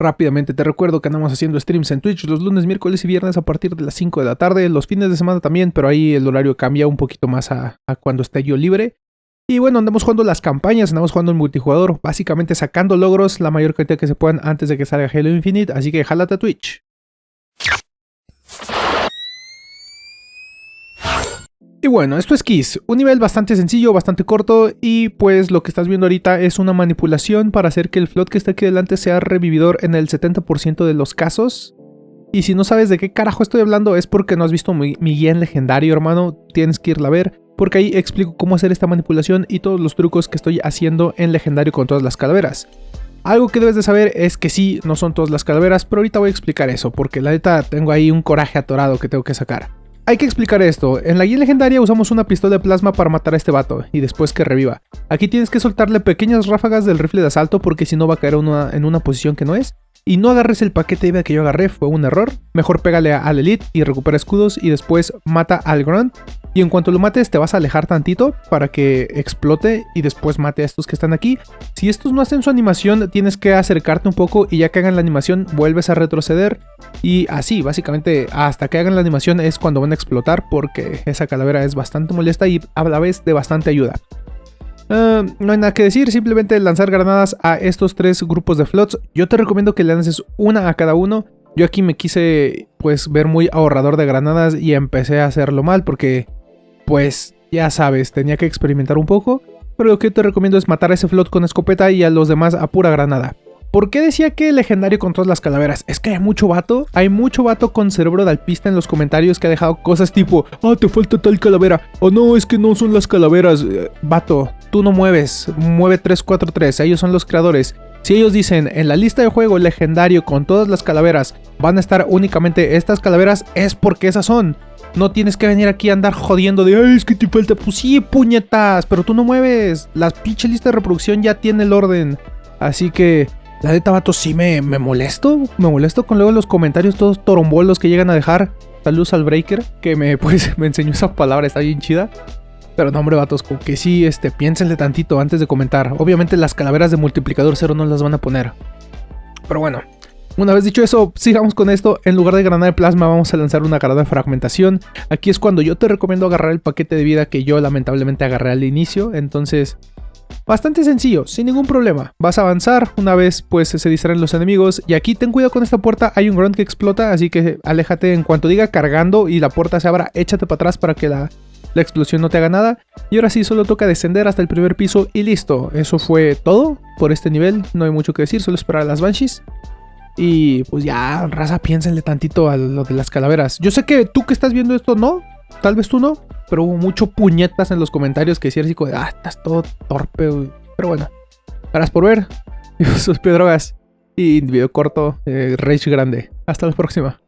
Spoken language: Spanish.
Rápidamente te recuerdo que andamos haciendo streams en Twitch los lunes, miércoles y viernes a partir de las 5 de la tarde, los fines de semana también, pero ahí el horario cambia un poquito más a, cuando esté yo libre. Y bueno, andamos jugando las campañas, andamos jugando el multijugador, básicamente sacando logros la mayor cantidad que se puedan antes de que salga Halo Infinite, así que jálate a Twitch. Y bueno, esto es Kiss, un nivel bastante sencillo, bastante corto y pues lo que estás viendo ahorita es una manipulación para hacer que el float que está aquí delante sea revividor en el 70% de los casos. Y si no sabes de qué carajo estoy hablando es porque no has visto mi, mi guía en legendario hermano, tienes que irla a ver porque ahí explico cómo hacer esta manipulación y todos los trucos que estoy haciendo en legendario con todas las calaveras. Algo que debes de saber es que sí, no son todas las calaveras, pero ahorita voy a explicar eso, porque la neta tengo ahí un coraje atorado que tengo que sacar. Hay que explicar esto, en la guía legendaria usamos una pistola de plasma para matar a este vato y después que reviva. Aquí tienes que soltarle pequeñas ráfagas del rifle de asalto porque si no va a caer en una posición que no es. Y no agarres el paquete de vida que yo agarré, fue un error. Mejor pégale al Elite y recupera escudos y después mata al Grunt. Y en cuanto lo mates te vas a alejar tantito para que explote y después mate a estos que están aquí. Si estos no hacen su animación tienes que acercarte un poco y ya que hagan la animación vuelves a retroceder. Y así, básicamente hasta que hagan la animación es cuando van a explotar porque esa calavera es bastante molesta y a la vez de bastante ayuda. Ah, no hay nada que decir, simplemente lanzar granadas a estos tres grupos de flots. Yo te recomiendo que lances una a cada uno. Yo aquí me quise pues ver muy ahorrador de granadas y empecé a hacerlo mal porque pues ya sabes, tenía que experimentar un poco. Pero lo que te recomiendo es matar a ese flot con escopeta y a los demás a pura granada. ¿Por qué decía que legendario con todas las calaveras? Es que hay mucho vato, hay mucho vato con cerebro de alpista en los comentarios que ha dejado cosas tipo Ah, te falta tal calavera, o no, es que no son las calaveras. Eh, vato, tú no mueves, mueve 343, ellos son los creadores. Si ellos dicen en la lista de juego legendario con todas las calaveras van a estar únicamente estas calaveras, es porque esas son. No tienes que venir aquí a andar jodiendo de Ay, es que te falta. Pues sí, puñetas, pero tú no mueves. La pinche lista de reproducción ya tiene el orden. Así que la de Tabato sí me, me molesto. Me molesto con luego los comentarios todos torombolos que llegan a dejar. Saludos al Breaker, que me, pues, me enseñó esa palabra, está bien chida. Pero no, hombre, vatos, como que sí, este, piénsenle tantito antes de comentar. Obviamente las calaveras de multiplicador cero no las van a poner. Pero bueno, una vez dicho eso, sigamos con esto. En lugar de granada de plasma, vamos a lanzar una granada de fragmentación. Aquí es cuando yo te recomiendo agarrar el paquete de vida que yo lamentablemente agarré al inicio. Entonces, Bastante sencillo, sin ningún problema. Vas a avanzar, una vez pues se distraen los enemigos. Y aquí ten cuidado con esta puerta, hay un grunt que explota, así que aléjate en cuanto diga cargando y la puerta se abra, échate para atrás para que la, la explosión no te haga nada. Y ahora sí, solo toca descender hasta el primer piso y listo. Eso fue todo por este nivel, no hay mucho que decir, solo esperar a las Banshees. Y pues ya, raza, piénsenle tantito a lo de las calaveras. Yo sé que tú que estás viendo esto no, tal vez tú no, pero hubo mucho puñetas en los comentarios que decían así como, ah, estás todo torpe, Pero bueno, gracias por ver. Yo soy Pedrogas y video corto, eh, Rage grande. Hasta la próxima.